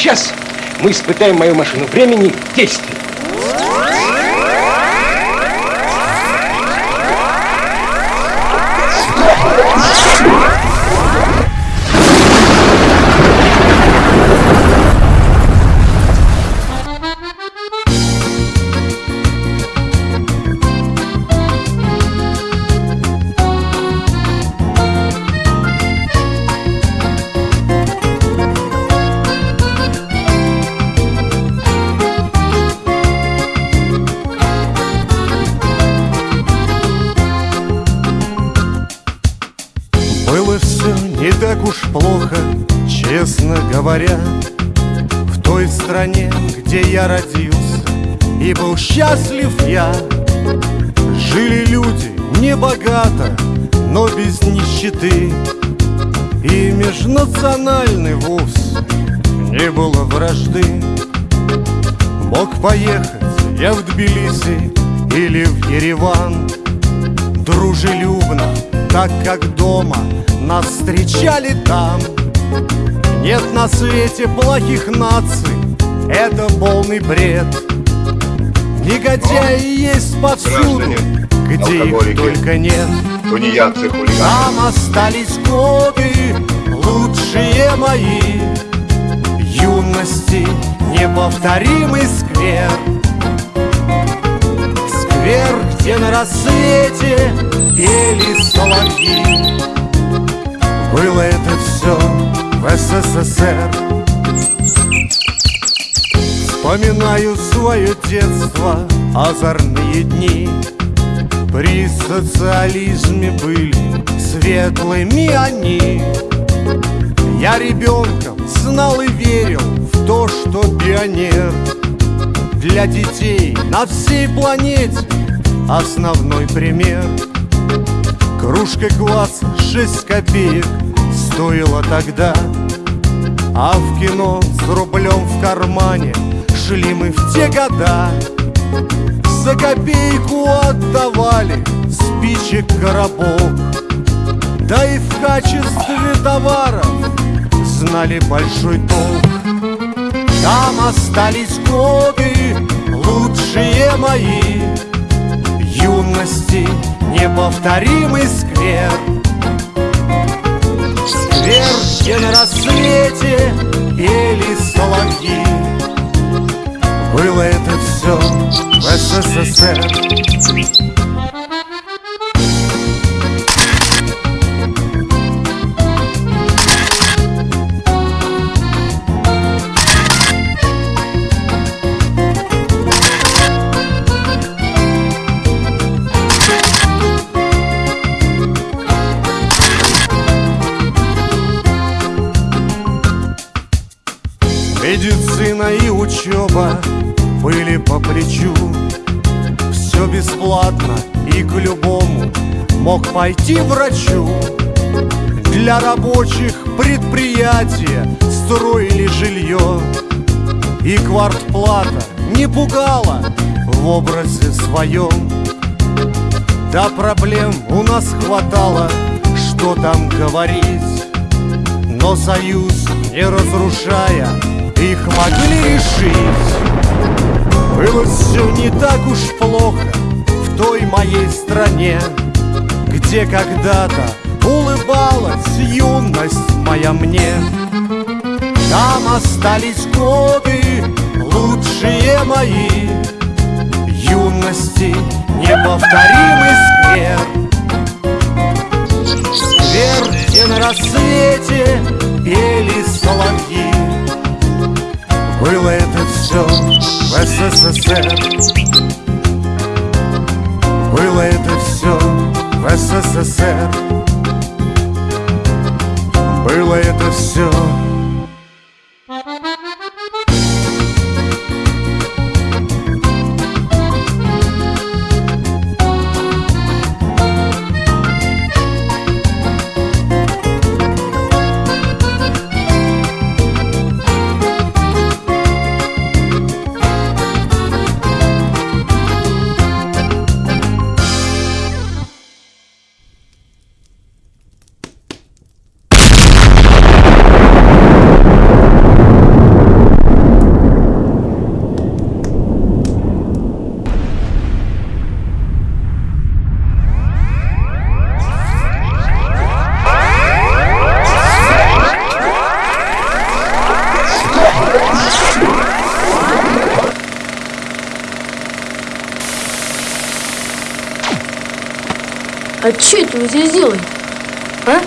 Сейчас мы испытаем мою машину времени в действии. Уж плохо, честно говоря. В той стране, где я родился и был счастлив я. Жили люди не богато, но без нищеты. И межнациональной вовсе не было вражды. Мог поехать я в Тбилиси или в Ереван. Дружелюбно, так как дома Нас встречали там. Нет на свете плохих наций Это полный бред. Негодяи есть повсюду граждане, Где их только нет. Тунеядцы, хулиганы. Остались годы Лучшие мои. Юности Неповторимый сквер. Сквер, где на рассвете Соловьи Было это все в СССР. Вспоминаю свое детство Озорные дни. При социализме были Светлыми они. Я ребенком знал и верил В то, что пионер Для детей на всей планете Основной пример Кружка кваса 6 копеек Стоила тогда. А в кино с рублем в кармане Шли мы в те года. За копейку отдавали Спичек коробок. Да и в качестве товаров Знали большой толк. Там остались годы Лучшие мои Юности Неповторимый сквер. Сквер, где на рассвете Пели соловьи Было это все в СССР учеба были по плечу. Все бесплатно и к любому мог пойти врачу. Для рабочих предприятия строили жилье И квартплата не пугала в образе своем Да проблем у нас хватало, что там говорить. Но союз, не разрушая, их могли решить. Было все не так уж плохо в той моей стране Где когда-то улыбалась юность моя мне. Там остались годы лучшие мои Юности неповторимый Было это все в СССР. Было это все в СССР. Было это все А что это вы здесь делаете? А?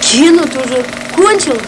Кино уже кончилось?